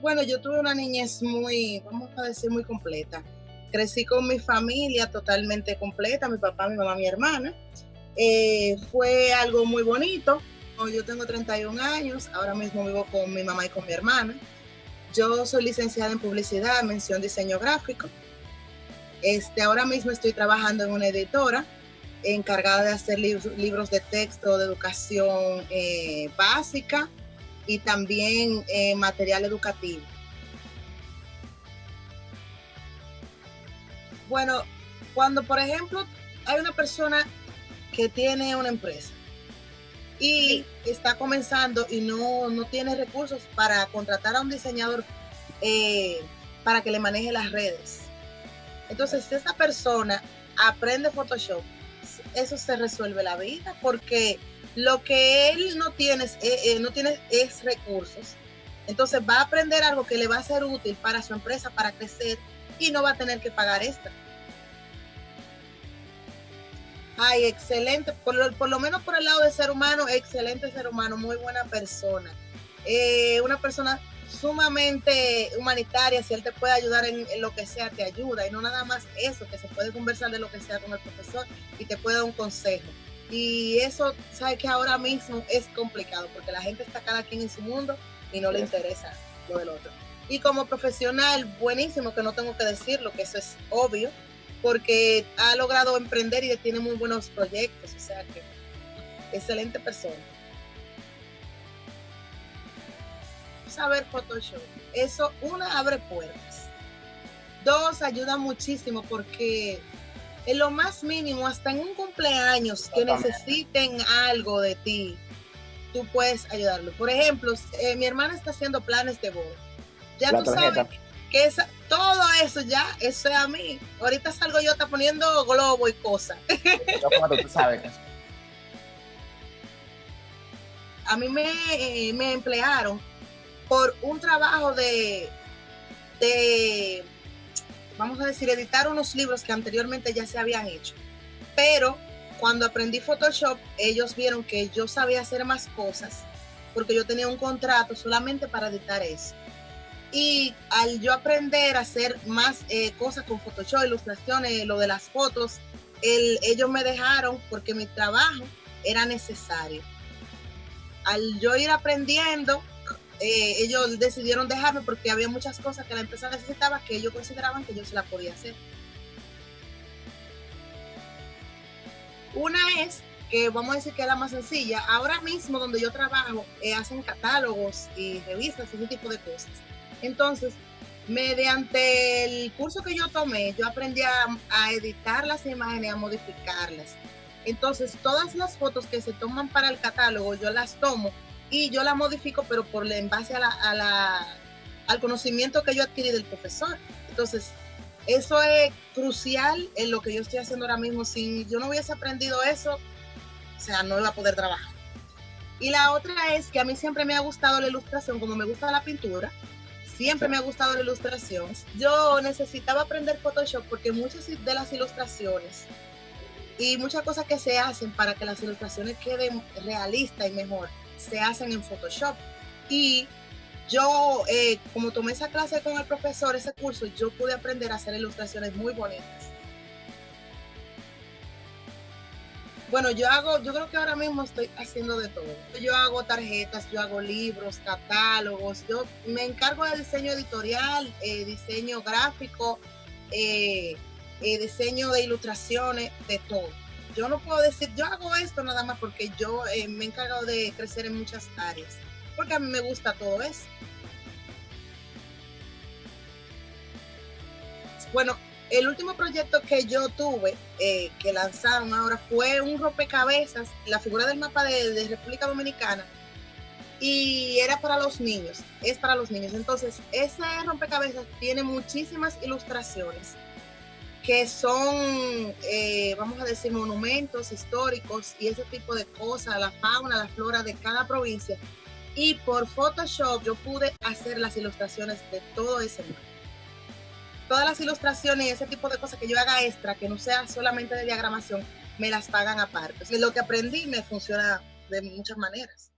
Bueno, yo tuve una niñez muy, vamos a decir, muy completa. Crecí con mi familia totalmente completa, mi papá, mi mamá, mi hermana. Eh, fue algo muy bonito. Yo tengo 31 años, ahora mismo vivo con mi mamá y con mi hermana. Yo soy licenciada en publicidad, mención diseño gráfico. Este, ahora mismo estoy trabajando en una editora encargada de hacer libros de texto de educación eh, básica y también eh, material educativo. Bueno, cuando por ejemplo hay una persona que tiene una empresa y está comenzando y no, no, tiene recursos para contratar a un diseñador eh, para que le maneje las redes. Entonces, si esa persona aprende Photoshop, eso se resuelve la vida porque lo que él no tiene, eh, eh, no tiene es recursos. Entonces va a aprender algo que le va a ser útil para su empresa, para crecer y no va a tener que pagar extra. Ay, excelente, por lo, menos por el lado de ser humano, excelente ser humano, muy buena persona. Eh, una persona sumamente humanitaria, si él te puede ayudar en, lo que sea, te ayuda. Y no nada más eso, que se puede conversar de lo que sea con el profesor y te puede dar un consejo. Y eso, sabes que ahora mismo es complicado porque la gente está cada quien en su mundo y no le interesa lo del otro. Y como profesional, buenísimo que no tengo que decirlo, que eso es obvio, porque ha logrado emprender y tiene muy buenos proyectos, o sea que excelente persona. Saber Photoshop, eso una abre puertas, dos ayuda muchísimo porque en lo más mínimo, hasta en un cumpleaños que necesiten algo de ti, tú puedes ayudarlo. Por ejemplo, eh, mi hermana está haciendo planes de boda. Ya tú sabes que esa, todo eso ya, eso es a mí. Ahorita salgo yo está poniendo globo y cosas. tú sabes. A mí me, eh, me emplearon por un trabajo de, de vamos a decir, editar unos libros que anteriormente ya se habían hecho. Pero cuando aprendí Photoshop, ellos vieron que yo sabía hacer más cosas porque yo tenía un contrato solamente para editar eso. Y al yo aprender a hacer más eh, cosas con Photoshop, ilustraciones, lo de las fotos, ellos me dejaron porque mi trabajo era necesario. Al yo ir aprendiendo, eh, ellos decidieron dejarme porque había muchas cosas que la empresa necesitaba que ellos consideraban que yo se la podía hacer. Una es que vamos a decir que es la más sencilla. Ahora mismo donde yo trabajo eh, hacen catálogos y revistas ese tipo de cosas. Entonces, mediante el curso que yo tomé, yo aprendí a, a editar las imágenes, a modificarlas. Entonces, todas las fotos que se toman para el catálogo, yo las tomo y yo la modifico, pero por en base a la, al conocimiento que yo adquirí del profesor. Entonces, eso es crucial en lo que yo estoy haciendo ahora mismo. Si yo no hubiese aprendido eso, o sea, no iba a poder trabajar. Y la otra es que a mí siempre me ha gustado la ilustración, como me gusta la pintura, siempre me ha gustado la ilustración. Yo necesitaba aprender Photoshop porque muchas de las ilustraciones y muchas cosas que se hacen para que las ilustraciones queden realistas y mejor, se hacen en Photoshop. Y yo, eh, como tomé esa clase con el profesor, ese curso, yo pude aprender a hacer ilustraciones muy bonitas. Bueno, yo hago, yo creo que ahora mismo estoy haciendo de todo. Yo hago tarjetas, yo hago libros, catálogos, yo me encargo de diseño editorial, eh, diseño gráfico, eh, diseño de ilustraciones, de todo yo no puedo decir, yo hago esto nada más porque yo eh, me he encargado de crecer en muchas áreas, porque a mí me gusta todo eso. Bueno, el último proyecto que yo tuve, eh, que lanzaron ahora, fue un rompecabezas, la figura del mapa de, de República Dominicana, y era para los niños, es para los niños. Entonces, ese rompecabezas tiene muchísimas ilustraciones que son, eh, vamos a decir, monumentos históricos y ese tipo de cosas, la fauna, la flora de cada provincia. Y por Photoshop yo pude hacer las ilustraciones de todo ese mundo. Todas las ilustraciones y ese tipo de cosas que yo haga extra, que no sea solamente de diagramación, me las pagan aparte. Lo que aprendí me funciona de muchas maneras.